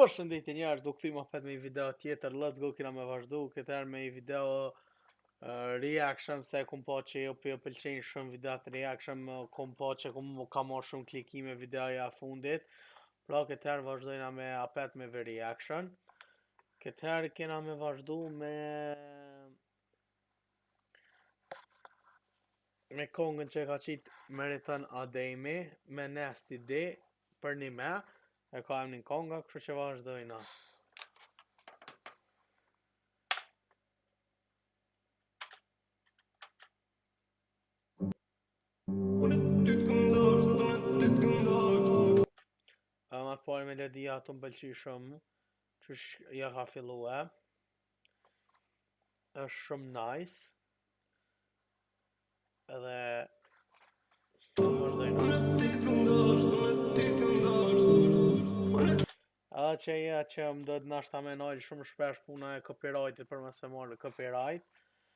Përshëndetje njerëz, u kthim apet me një video tjetër. Let's go kina me vazhdu këtë herë me një video uh, reaction se kum pa që ju po pëlqejnë shumë videot reaction, e kum pa që kum ka më shumë klikime videoja e fundit. Pra këtë herë vazhdojna me apet me reaction. Këtë herë kena me vazhdu me me kongën që e ka qitë Meriton Ademi me Nesti D Për Nime e ka emnin konga kështu që vazhdojna Ama po jë melodia tu më pëlqy shumë Qysh ja ka fillue është shumë nice edhe vazhdojna edhe qajo që më dohet nashta me nal shumë shpesh puna e copyrightit për mos me marrë copyright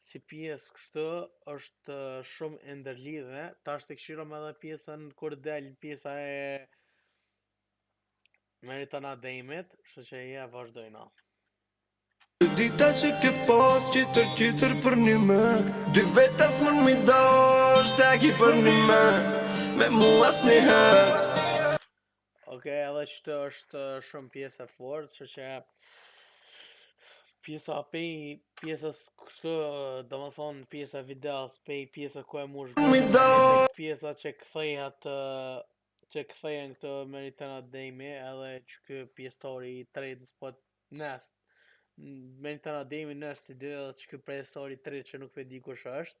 Si pjesë kështu është shumë e ndërlidhe. Tash t'i kqyrim edhe pjesën kur del pjesa e Meriton Ademit, kështu që eja vazhdojna. Dita që ke pas që tjetër për nime Dy vetas më në mi do është e ki për nime Me mu as një hë Ok, edhe kështu është shumë pjesë e fortë, që që pjesa pej pjesës kështu, domethonë pjesa e videos, pej pjesa ku e mush gëmë, pjesa që kthehet, që kthehen këta Meriton Ademi, edhe qeky pjesëtori i tretë po Nes, Meriton Ademi, Nesti D, edhe qeky pjesëtori i tretë që nuk pe di kush është,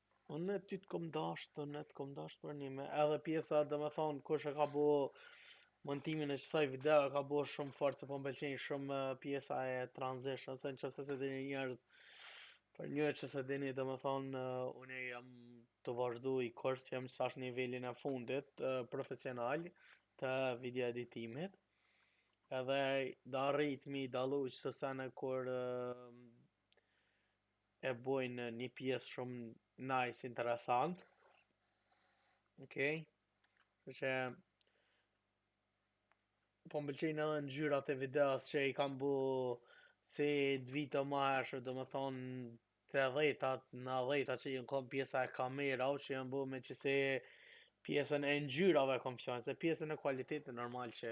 Unë ty të kom dash, unë të kom dash për nime edhe pjesa domethonë kush e ka bo montimin e qësaj video e ka bo shumë fort se po më pëlqen shumë pjesa e transition se në qoftë se s'e dini njerëz për ata që s'e dini domethonë unë jam tu vazhdu ni kurs jam tash nivelin e fundit profesional të video editimit edhe d'arrit me i dallu qëse se kur e bojnë një pjesë shumë nice, interesant. Okej. Okay. Që po më pëlqejnë edhe ngjyrat e videos që i kan bu si të viteve ma herët, domethonë tetëdhetat, nandhetat që jon kon pjesa e kamera, o që jon bu me qesi pjesën e ngjyrave kom qënë, se pjesën e kualitetit normal që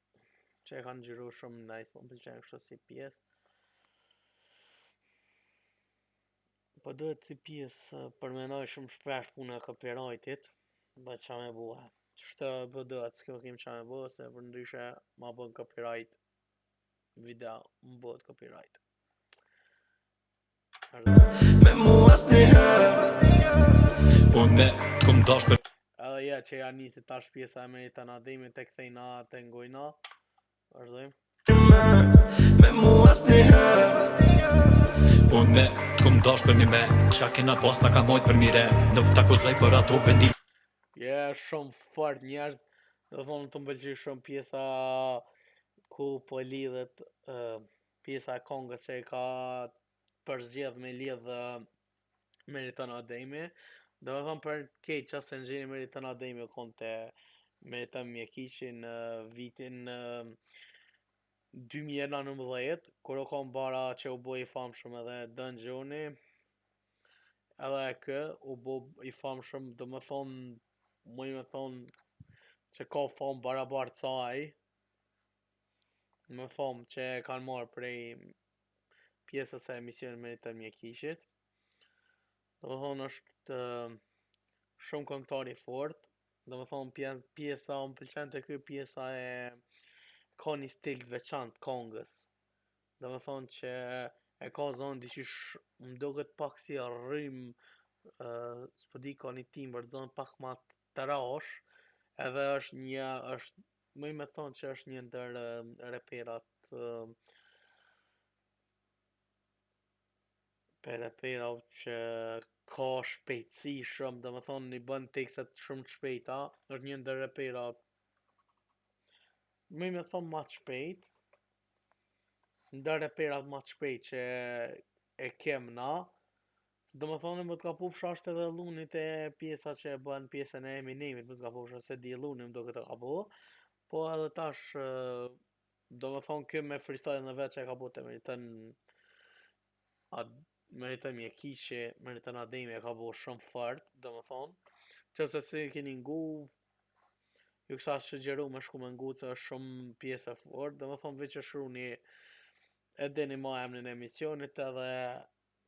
që e kanë xhiru shumë nice, po më pëlqen kështu si pjesë. Po duhet si pjesë për me nal shumë shpesh puna e copyrightit, po ça me bo. Kështu po duhet, s'kim ça me bo, se përndryshe ma bën copyright video, më bëhet copyright. Me mu as një herë Unë me t'kom dash për Edhe ja që ja nisi tash pjesa e Meriton Ademit, hajt ta ngojna Vazhdojmë Me mu as një herë Unë me t'kom dash për një me Ça kena pas m'ka mbet për mirë Nuk të akuzoj për ato vendim Je shumë fort njerëz Domethënë m'pëlqen shumë pjesa Ku po lidhet uh, Pjesa e këngës që e ka përzgjedh me lidh Meriton Ademi. Domethënë për kta ça s'e njeni Meriton Ademi u konë te Meriton Mjekiqi në vitin 2019, kur u konë bara që u bo i famshëm edhe Don Xhoni, edhe ky u bo i famshëm, domethënë, muj me thonë, që ka famë barabartë sa ai, me famë që e kanë marrë prej pjesës së emisionit Meriton Mjekiqit. Domethënë është shumë këngëtar i fortë. Domethënë pjesa, më pëlqen te kjo pjesa e ka një stil të veçantë kongës. Domethënë që e ka zonë diqysh më duket pak si rrymë, s'po di ka një timbër t'zonit pak ma t'trash, edhe është një, është Muj me thonë që është një ndër reperat për reperat që ka shpejtësi shumë, domethënë i bën tekset shumë të shpejta, është një ndër reperat muj me thonë ma të shpejt, ndër reperat ma të shpejt që e kem na, Domethënë mos gabofsha është edhe Lluni te pjesa që e bën pjesën e Eminemit, mos gabofsha s'e di Lluni m'doket ka bo, po edhe tash domethënë kjo me freestyle-in e vet që e ka bo te Meriton a Meriton Mjekiqi, Meriton Ademi e ka bo shumë fort, domethënë, nëse s'e keni ngu, ju kisha sugjeru me shku me ngu, që është shumë pjesë e fortë, domethënë veç e shkruni, e dini ma emnin e emisionit edhe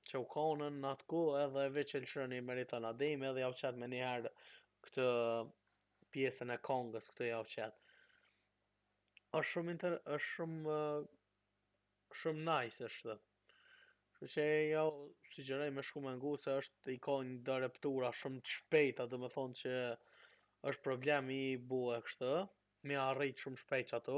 që u konën në atë kohë edhe veç e lëshon e meriton Ademi edhe ja u qet menjëherë këtë pjesën e kongës këtë ja u qet është shumë inter është shumë shumë nice është Kështu që ju sugjeroj me shku me ngu se është i ka një do repture shumë të shpejta domethonë që është problem i bo kështu me arrit shumë shpejt qato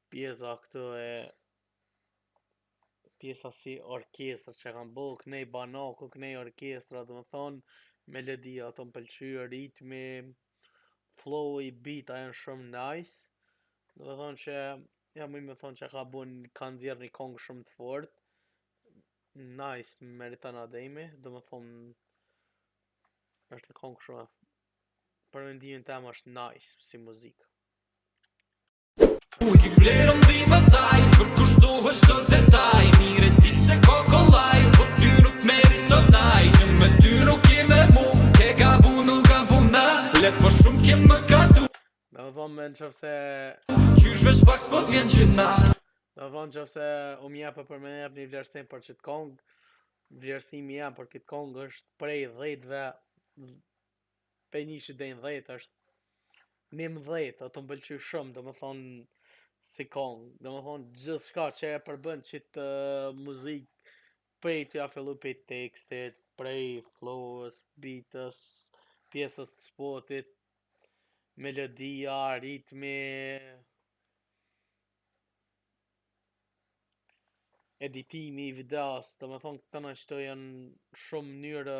Pjesa këtu e pjesa si orkestra që kanë bo, knej banaku, knej orkestra, domethonë, melodia tu më pëlqy, ritmi, flow-i, beat-a janë shumë nice, domethonë që, ja me thonë që ka bo, ka nxjerr një kongë shumë të fort, nice, meriton Ademi, domethonë, është një kongë shumë, për mendimin tem është nice, si muzikë. Kujt i vlen dhimbt e saj Përkushtohet çdo detaj Mirë e di s'e ka kollaj Po ty nuk meriton aj Që me ty nuk je me mu Ke gabu nuk kam puna Let po shumë ke më gatu Në dhëmë me në qëfëse Qysh vesh pak s'po t'vjen që na Në dhëmë në qëfëse O mja për për me jep një vlerësim për qit kong Vlerësimi jem për këtë kong është prej dhetve prej njishit deri në dhjetë është njëmbëdhjetë, o tu më pëlqy shumë, domethonë si kong, domethonë gjithçka që e përbën qit muzik, prej tu ja fillu prej tekstit, prej flowës, bitës, pjesës të spotit, melodia, ritmi, editimi i videos, domethonë këto qëto janë shumë mënyrë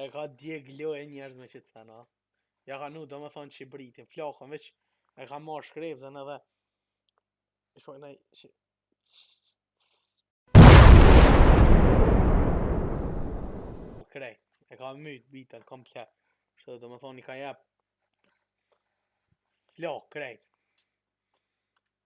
E ka djeg krejt njerëz me qëto sena. Ja ka nu, domethonë qit beatin, flakën, veç e ka marrë shkrepëzën edhe... Ishtë po e nëjë që... Po krej, e ka mytë bitën komplet. Kshtu domethonë i ka jep... Flak, krejt.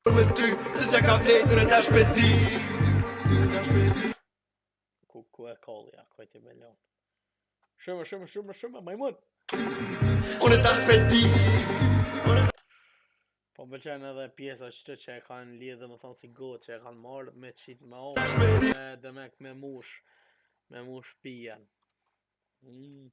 Për me ty, se se ka vrejt, në në shpeti Ku, ku e kolli, a kojt i me lon Shumë, shumë, shumë, shumë, majmun Unë ta shpeti Po më pëlqen edhe pjesa qtu që e kanë lidhë domethonë si gotë që e kanë marrë me qitë me demek me mush me mush pijen mm.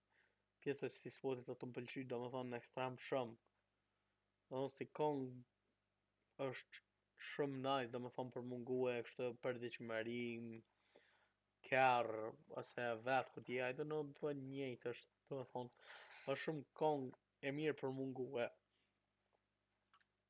pjesa e qtij spotit o tu më pëlqy domethënë ekstrem shumë. Do si kong është shumë nice domethënë për me ngue kështu për dëshpërim. N'kerr ose vet ku ti ai do në do të njëjtë është domethënë është shumë kong e mirë për me ngue.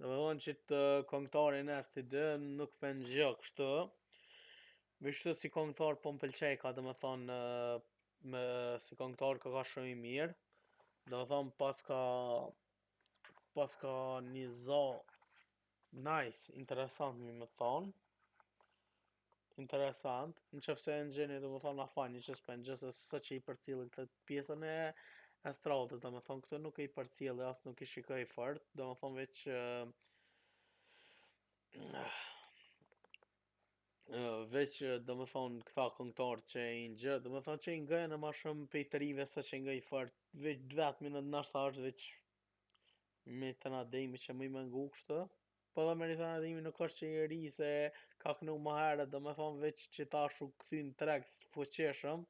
Domethënë qit këngëtarin STD nuk pe njoh kështu. Veç ashtu si këngëtar po m'pëlqen ka domethënë si këngëtar ka ka shumë i mirë. Domethënë paska paska një zo nice, interesant domethënë. Interesant. Në qoftë se e njihni, domethënë, m'falni që s'pe njoh, se s'osht që i përcjelli këtë pjesën e estradës, domethënë, këto nuk i përcjelli, as nuk i shikoj fort, domethënë, veç, veç, domethënë, këta këngëtarë që i njoh, domethënë, që i ngojnë ma shumë prej të rive, s'osht që i ngoj fort, veç, dhe atë minët në ashtu ashtu, veç, Meriton Ademi që muj me ngu kështu, Po edhe Meriton Ademi nuk është që i ri se ka knu më herët domethënë veç që tash u kthy në treg fuqishëm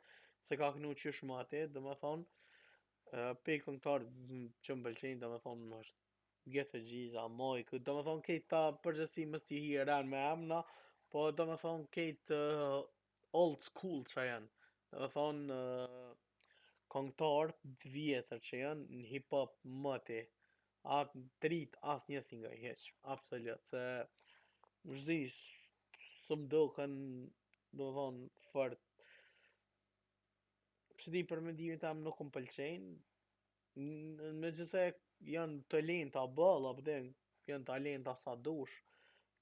se ka knu qysh moti domethënë pej këngëtarëve që më pëlqejnë domethënë është Ghetto Geasy, Majku, domethënë krejt këta përgjithësi mos t'i hi me emna, po domethënë krejt uh, old school që janë, domethënë uh, kongtarë të vjetër që janë në hip-hop moti, Këta të rijt asnjë s'i ngoj hiç, absolut, se s'di s'më duken, domethënë, fort. S'di për mendimin tem nuk më pëlqejnë. Megjithëse janë talenta boll, apo dhe janë talenta sa dush,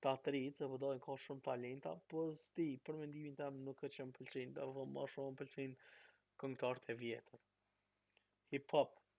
këta të rijt, se përdojnë po ka shumë talenta, po s'di, për mendimin tem nuk është që më pëlqejnë, dhe ma shumë më pëlqejnë këngëtarët e vjetër. Hip-hop,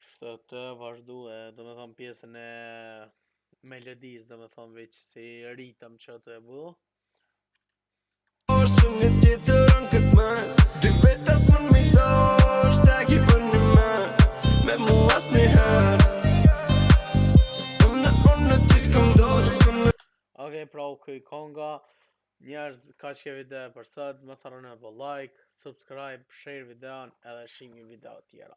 Kështu të vazhdue, domethënë pjesën e melodisë, domethënë veç si ritëm që të e bu. Oshë një tjetër në këtë mes, dy vetas më në mito, është të ki për një me, me mu as një herë. Unë, unë në ty të këmë do, të këmë në... Ok, pra u kry konga, njerëz kaq ke video për sot, mos harroni me bo like, subscribe, share videon edhe shihemi n'video tjera.